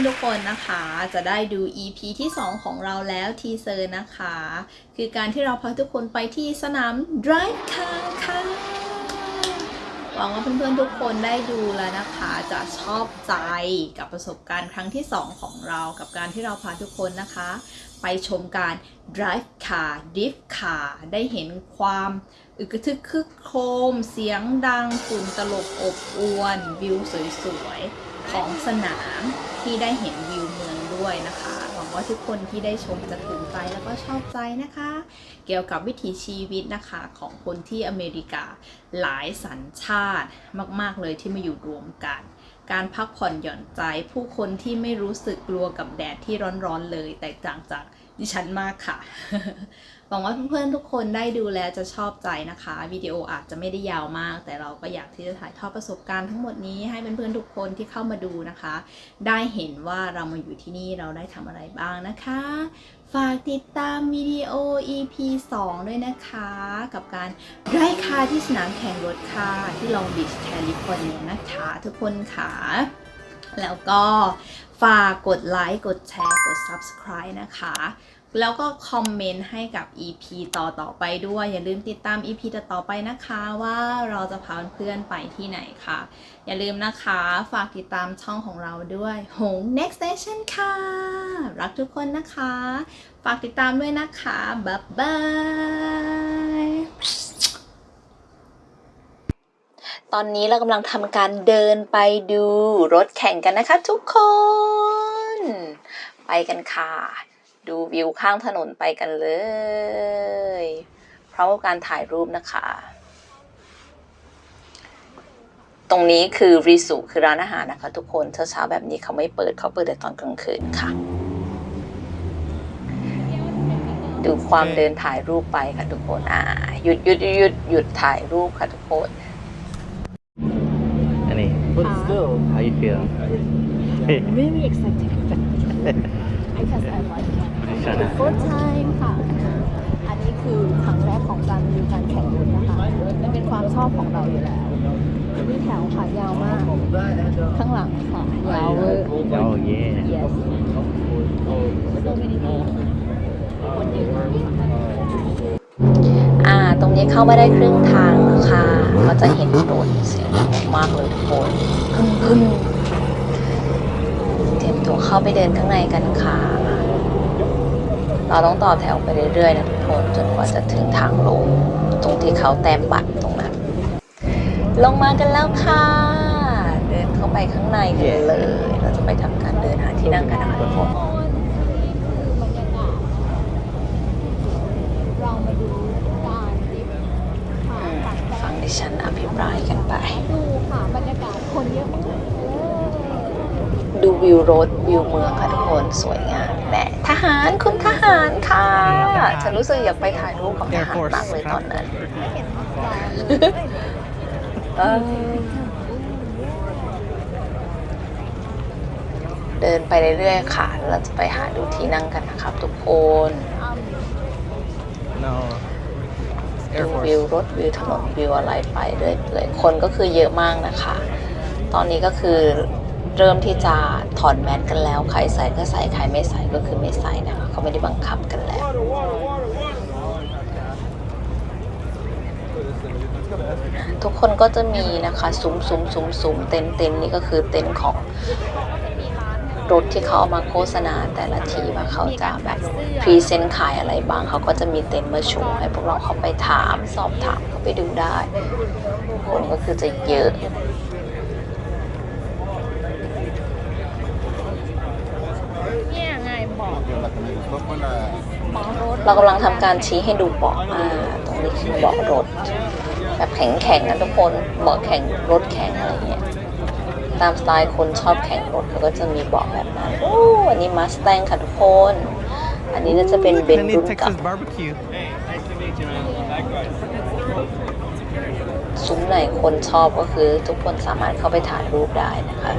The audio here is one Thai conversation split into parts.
อนๆทุกคนนะคะ จะได้ดู EP ที่ 2 ของเราแล้วทีเซอร์นะคะ คือการที่เราพาทุกคนไปที่สนาม Drive Car ค่ะหวังว่าเพื่อนๆทุกคนได้ดูแล้วนะคะ จะชอบใจกับประสบการณ์ครั้งที่ 2 ของเรากับการที่เราพาทุกคนนะคะ ไปชมการ drive car drift car ได้เห็นความอึกทึกคึกโครม เสียงดังฝุ่นตลบอบอวน วิวสวยๆ ของสนาม ที่ได้เห็นวิวเมืองด้วยนะคะ หวังว่าทุกคนที่ได้ชมจะถูกใจแล้วก็ชอบใจนะคะ เกี่ยวกับวิถีชีวิตนะคะของคนที่อเมริกาหลายสัญชาติมาก ๆเลยที่มาอยู่รวมกัน การพักผ่อนหย่อนใจ ผู้คนที่ไม่รู้สึกกลัวกับแดดที่ร้อนๆเลย แตกต่างจากดิฉันมากค่ะ หวังว่าเพื่อนๆทุกคนได้ดูแลจะชอบใจนะคะ วิดีโออาจจะไม่ได้ยาวมาก แต่เราก็อยากที่จะถ่ายทอดประสบการณ์ทั้งหมดนี้ให้เพื่อนๆทุกคนที่เข้ามาดูนะคะ ได้เห็นว่าเรามาอยู่ที่นี่เราได้ทำอะไรบ้างนะคะ ฝากติดตามวิดีโอ EP 2 ด้วยนะคะ กับการ ride car ที่สนามแข่งรถค่ะที่ Long Beach California นะคะทุกคนค่ะ แล้วก็ฝากกดไลค์ กดแชร์ กด Subscribe นะคะ แล้วก็คอมเมนต์ให้กับ EP ต่อต่อๆไปด้วย อย่าลืมติดตาม EP ต่อต่อไปนะคะว่าเราจะพาเพื่อนๆไปที่ไหนค่ะ อย่าลืมนะคะฝากติดตามช่องของเราด้วยหง Next Station ค่ะ รักทุกคนนะคะ ฝากติดตามด้วยนะคะบ๊ายบายตอนนี้เรากำลังทำการเดินไปดูรถแข่งกันนะคะทุกคน ไปกันค่ะ ดูวิวข้างถนนไปกันเลยพร้อมกับการถ่ายรูปนะคะ ตรงนี้คือรีสุคือร้านอาหารนะคะ ทุกคนเช้าๆแบบนี้เขาไม่เปิดเขาเปิดแต่ตอนกลางคืนค่ะ ดูความเดินถ่ายรูปไปค่ะทุกคนอ่าหยุดหยุดหยุดหยุดหยุดถ่ายรูปค่ะทุกคน Annie, But Uh, still, how you feel? really excited because I like it. Shana. First time ค่ะ อันนี้คือครั้งแรกของการดูการแข่งรถนะคะมันเป็นความชอบของเราอยู่แล้วนี่แถวค่ะยาวมาก ข้างหลังค่ะ ยาวเวอร์ Oh yeah. yes so many people คนเยอะมากค่ะอ่า ตรงนี้เข้ามาได้ครึ่งทางแล้วค่ะก็จะเห็นรถเสียงดังมากเลยทุกคนขึ้นขึ้นเตรียมตัวเข้าไปเดินข้างในกันค่ะ เราต้องต่อแถวไปเรื่อยๆนะทุกคนจนกว่าจะถึงทางลง ตรงที่เขาแต้มบัตรตรงนั้น ลงมากันแล้วค่ะ เดินเข้าไปข้างในกันเลย เราจะไปทำการเดินหาที่นั่งกันนะคะทุกคนเรามาดูการดิฟค่ะฝั่งฟังดิฉันอภิปรายกันไป ดูค่ะบรรยากาศคนเยอะมากดูวิวรถวิวเมืองค่ะทุกคนสวยงาม ทหารคุณทหารค่ะฉันรู้สึกอยากไปถ่ายรูปกับทหารมากเลยตอนนั้นไม่เห็นสไตล์เออเดินไปเรื่อยๆค่ะ เราจะไปหาดูที่นั่งกันนะครับทุกคน No. ดู Air วิว Force. รถวิวถนนวิวอะไรไปเรื่อยๆคนก็คือเยอะมากนะคะ ตอนนี้ก็คือ เริ่มที่จะถอดแมสกันแล้ว ใครใส่ก็ใส่ ใครไม่ใส่ก็คือไม่ใส่นะคะ เขาไม่ได้บังคับกันแล้ว ทุกคนก็จะมีนะคะซุ้มซุ้มซุ้มซุ้มเต็นเต็นนี่ก็คือเต็นของรถที่เขาเอามาโฆษณาแต่ละทีว่าเขาจะแบบ present ขายอะไรบ้าง เขาก็จะมีเต็นท์มาโชว์ให้พวกเราเข้าไปถาม สอบถามเข้าไปดูได้ คนก็คือจะเยอะ เนี่ยไงบอกบอกรถ เรากำลังทำการชี้ให้ดูเบาะอ่าตรงนี้คือเบาะรถ แบบแข็งแข็งๆนะทุกคนเบาะแข็งรถแข็งอะไรเงี้ยตามสไตล์คนชอบแข่งรถเขาก็จะมีเบาะแบบนั้นโอ้อันนี้มาสแตงค่ะทุกคน อันนี้น่าจะเป็นเบน Kenny รุ่นเกับ Texas barbecue. ซุ้มไหนคนชอบก็คือทุกคนสามารถเข้าไปถ่ายรูปได้นะคะ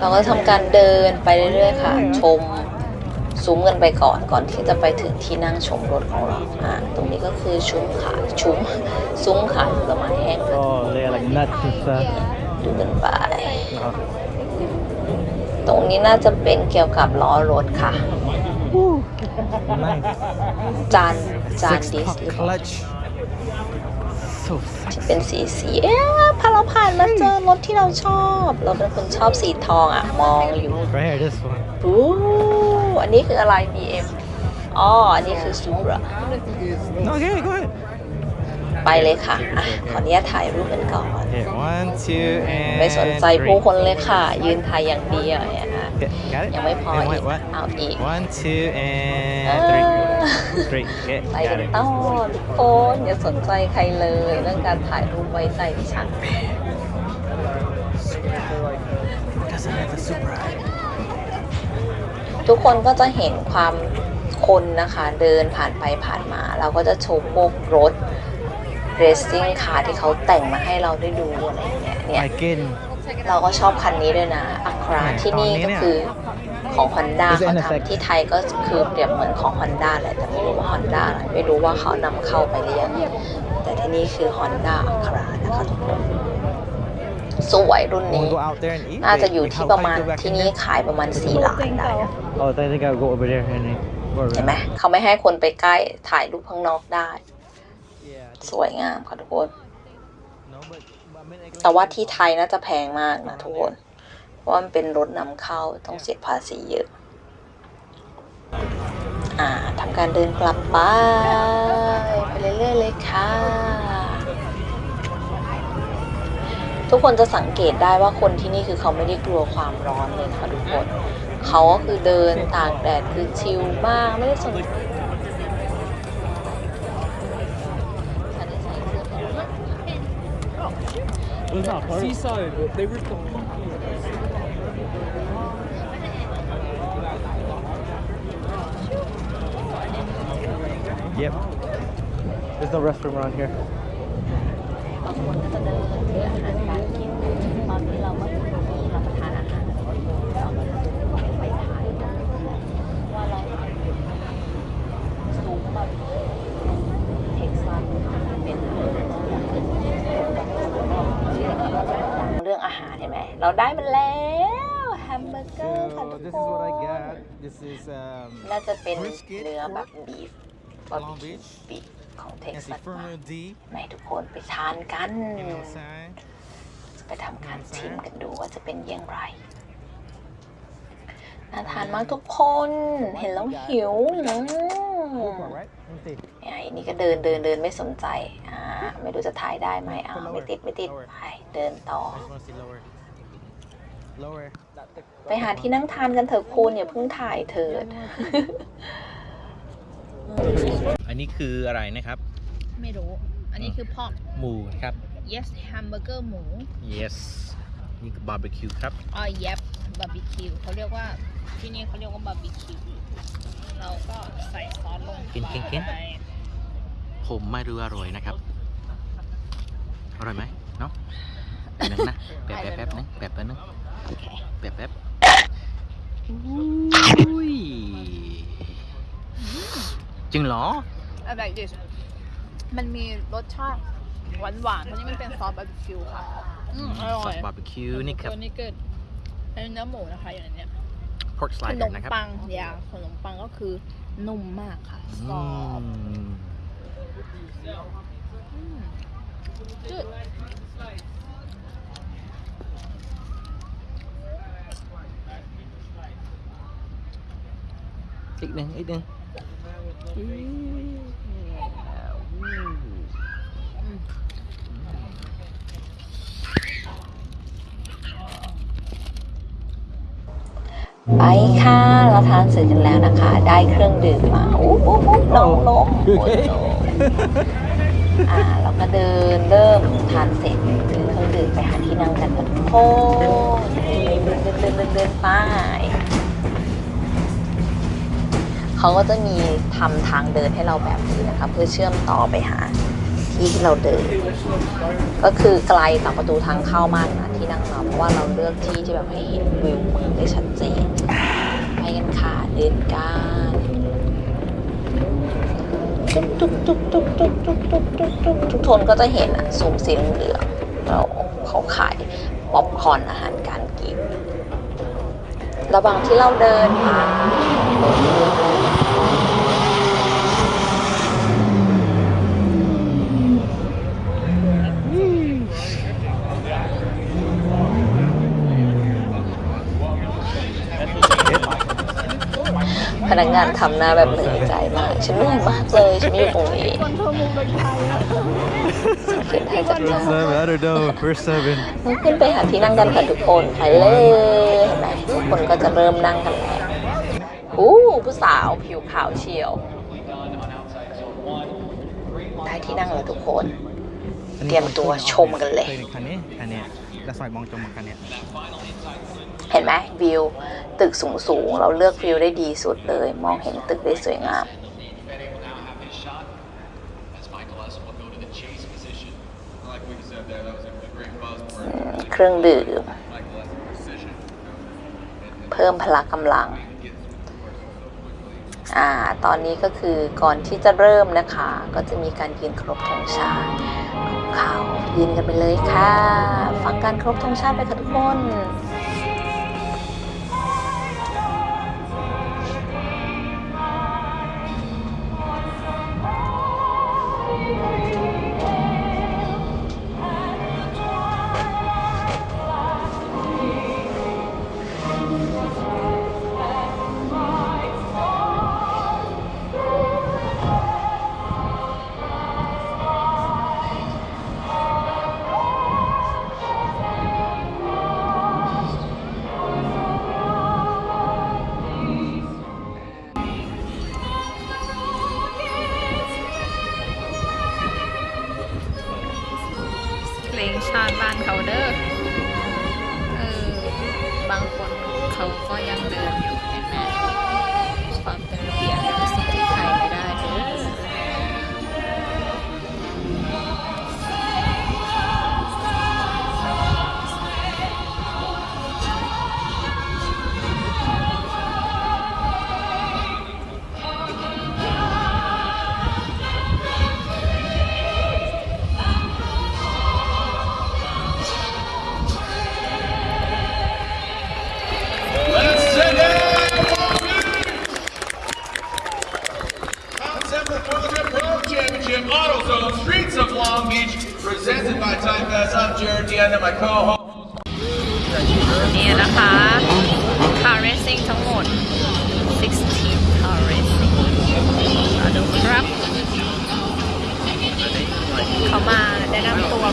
เราก็ทำการเดินไปเรื่อยๆค่ะ ชมซุ้มกันไปก่อนก่อนที่จะไปถึงที่นั่งชมรถของเราอ่าตรงนี้ก็คือชุ้มขายชุ้มซุ้มขายผลไม้แห้งค่ะ Oh, they are like nuts and stuff. ดูกันไป No. ตรงนี้น่าจะเป็นเกี่ยวกับล้อรถค่ะ Nice. จานจาน Six ดิส pop หรือเปล่า clutch. So ที่ sexy. เป็นสีสีเอ๊ะพอเราผ่านมาเจอรถที่เราชอบ เราเป็นคนชอบสีทองอะ มองอยู่ Right here, this one. อู้อันนี้คืออะไร BM อ๋อ อันนี้คือซูรา No, okay, go ahead. ไปเลยค่ะอะ ขออนุญาตถ่ายรูปกันก่อน Here, one, two, and ไม่สนใจผู้ three. คนเลยค่ะ ยืนถ่ายอย่างเดียวเนี่ยนะ Okay, got it? ยังไม่พอ And อี wait, ก what? เอาอีก One, two, and อ่า three. Three. Okay, ไป got กัน it. ต่อทุกคนอย่าสนใจใครเลย เรื่องการถ่ายรูปไว้ใจดิฉัน Doesn't have the super high. ทุกคนก็จะเห็นความคนนะคะเดินผ่านไปผ่านมา เราก็จะชมพวกรถ racing car ที่เขาแต่งมาให้เราได้ดูอะไรอย่างเงี้ยเนี่ย Like in เราก็ชอบคันนี้ด้วยนะอัคราไหนที่นี่ตอนนี้ก็เนี่ยคือ ของ Honda Is it เขา in effect? ทำที่ไทยก็คือเปรียบเหมือนของ Honda แหละแต่ไม่รู้ว่า Honda อะไรไม่รู้ว่าเขานำเข้าไปหรือยังแต่ที่นี่คือ Honda อัครานะคะทุกคนสวยรุ่น when นี้ we go out there and eat. น่าจะ they- อยู่ we ที่ how- ประ how มาณ you go back ที่ in นี่ there? ขายประมาณ 4 ล้านได้นะ Oh, I think I'll go over there and then go เห็นไหม around. เขาไม่ให้คนไปใกล้ถ่ายรูปข้างนอกได้ Yeah. I think- สวยงามค่ะทุกคน No, but- but I mean, I can- แต่ว่าที่ไทยน่าจะแพงมากนะทุกคน เพราะว่ามันเป็นรถนำเข้าต้องเสียภาษีเยอะ อ่าทำการเดินกลับไป ไปเรื่อยๆเลยค่ะ ทุกคนจะสังเกตได้ว่าคนที่นี่คือเขาไม่ได้กลัวความร้อนเลยนะคะทุกคนเขาก็คือเดินตากแดดคือชิลมากไม่ได้สน Seaside, they ripped Yep. There's no restroom around here. บางคนก็จะเดินเลือกอาหารการกินตอนนี้เราก็ถึงที่รับประทานอาหารเราก็จะไปถ่ายกันว่าเราสูงแบบเท็กซัสเป็นเรื่องอาหารเห็นไหมเราได้มันแล้วแฮมเบอร์เกอร์ค่ะ So ทุก this ค is what I น got. This is um, น่าจะเป็น Brisket เนื้อแบบบีฟ บาร์บี Long คิว Beach บีฟของเท็ก and ซั see สมา Fermo D. ไหนทุกคนไปทานกัน You know what I'm saying? ไปทำการชิมกันดูว่าจะเป็นอยังไงน่าทานมากทุกคนเห็นแล้วหิวอืม Right? Let me see. ไอ้นี่ก็เดินเดินเดินไม่สนใจ อ่า ไม่รู้จะถ่ายได้ไหมอ่าไม่ติดไม่ติดไปเดินต่อ I just want to see lower. Lower. ไปหาที่นั่งทานกันเถอะคุณอย่าเพิ่งถ่ายเถิด อันนี้คืออะไรนะครับ ไม่รู้ อันนี้คือพอกหมูครับ yes แฮมเบอร์เกอร์หมู yes นี่คือบาร์บีคิวครับอ๋อ yep บาร์บีคิวเขาเรียกว่าที่นี่เขาเรียกว่าบาร์บีคิวเราก็ใส่ซอสลงไปกินกินกินผมไม่รู้อร่อยนะครับ อร่อยไหมเนาะแป๊บนึงนะแป๊บแป๊บแป๊บนึงแป๊บแป๊บนึงโอเคแป๊บแป๊บอุ้ย จริงเหรอ I like this มันมีรสชาติหวานหวานๆเพราะนี่มันเป็นซอสบาร์บีคิวค่ะอืมอร่ซออยสบาร์บีคิวนี่ครับตัวนี้เกิดเป็นเนื้อหมูนะคะอยู่ในเนี้ย pork ข slider นมนะครับปังยาขนมปังก็คือนุ่มมากค่ะอืกรอบมอืมจืดอีกหนึ่งอีกหนึ่ง ไปค่ะ เราทานเสร็จแล้วนะคะ ได้เครื่องดื่มมาอู้หูหูน้องลงอ่าเราก็เดินเริ่มทานเสร็จถือเครื่องดื่มไปหาที่นั่งกันทุกคนเดินเดินเดินเดินเดินไป เขาก็จะมีทำทางเดินให้เราแบบนี้นะคะเพื่อเชื่อมต่อไปหาที่ที่เราเดิน ก็คือไกลจากประตูทางเข้ามากนะที่นั่งเราเพราะว่าเราเลือกที่ที่แบบให้เห็นวิวเมืองได้ชัดเจนไปกันค่ะเดินกันตุ๊กตุ๊กตุ๊กตุ๊กตุ๊กตุ๊กตุ๊กตุ๊กตุ๊กทุกคนก็จะเห็นอะสูงสีเหลืองเราเขาขายป๊อปคอร์นอาหารการกินระหว่างที่เราเดินมา พนักงานทำหน้าแบบเหนื่อยใจมาก ฉันเหนื่อยมากเลย ฉันไม่อยู่ตรงนี้ฉันขึ้นให้จัดจ้า I don't know we're seven ต้องขึ้นไปหาที่นั่งกันค่ะทุกคนไปเลยเห็นไหมทุกคนก็จะเริ่มนั่งกันแล้วอู้ผู้สาวผิวขาวเชียว ได้ที่นั่งแล้วทุกคน เตรียมตัวชมกันเลย คันนี้คันนี้จะสอยมองจมคันนี้ เห็นไหมวิว ตึกสูงสูงเราเลือกวิวได้ดีสุดเลย มองเห็นตึกได้สวยงาม เครื่องดื่ม เพิ่มพละกำลัง อ่า ตอนนี้ก็คือก่อนที่จะเริ่มนะคะ ก็จะมีการยืนครบธงชาติของเขายืนกันไปเลยค่ะ ฟังการครบธงชาติไปค่ะทุกคน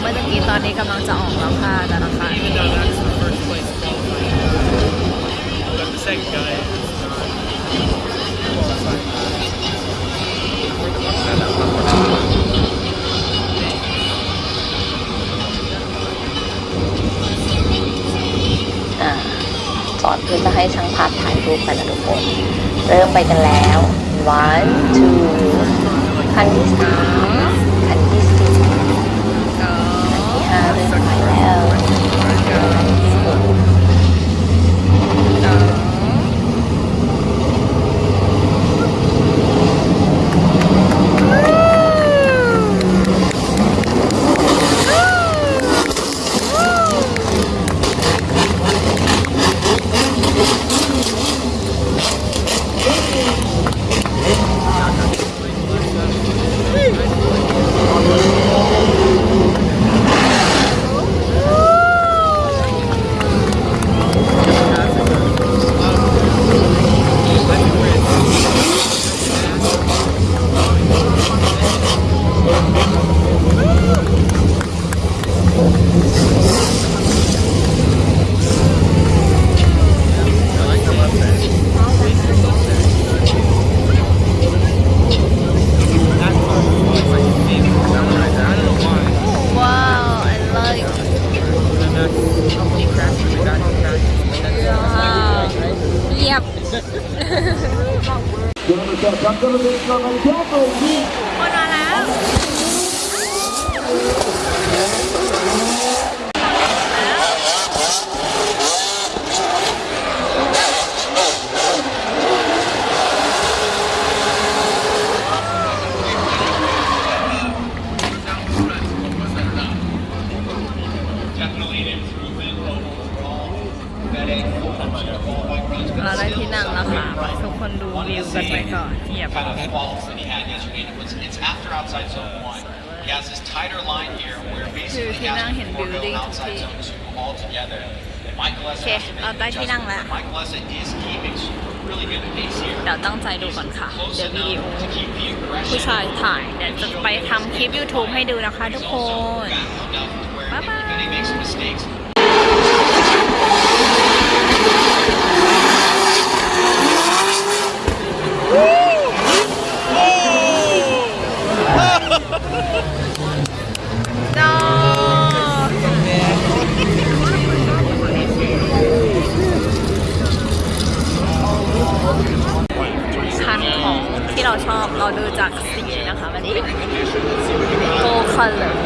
มื่อตะกี้ตอนนี้กำลังจะออกแล้วค่ะแต่ละคัน Even though that's the first place qualifying. But the second guy is not qualifying. อ่าสอนเพื่อนมาให้ช่างภาพถ่ายรูปกันนะทุกคน เริ่มไปกันแล้ว one two คันที่สาม โอนมาแล้ว Definitely an improvement over all FedEx culture. เราได้ที่นั่งแล้วค่ะทุกคนดูวิวกันไปก่อนเงียบ Kind of false zone one. He has this tighter line here where basically he has to put more going outside zone two altogether. And Michael Essa Okay, has to make เรา an ได้ที่นั่ง adjustment. แล้ว Michael Essa is keeping really good pace here. เดี๋ยวตั้งใจดูก่อนค่ะ Close เดี๋ยววิดีโอ enough to keep the aggression. ผู้ชายถ่ายเดี๋ยวจะไปทำคลิป YouTube ให้ดูนะคะทุกคน back enough to where Bye bye. if โก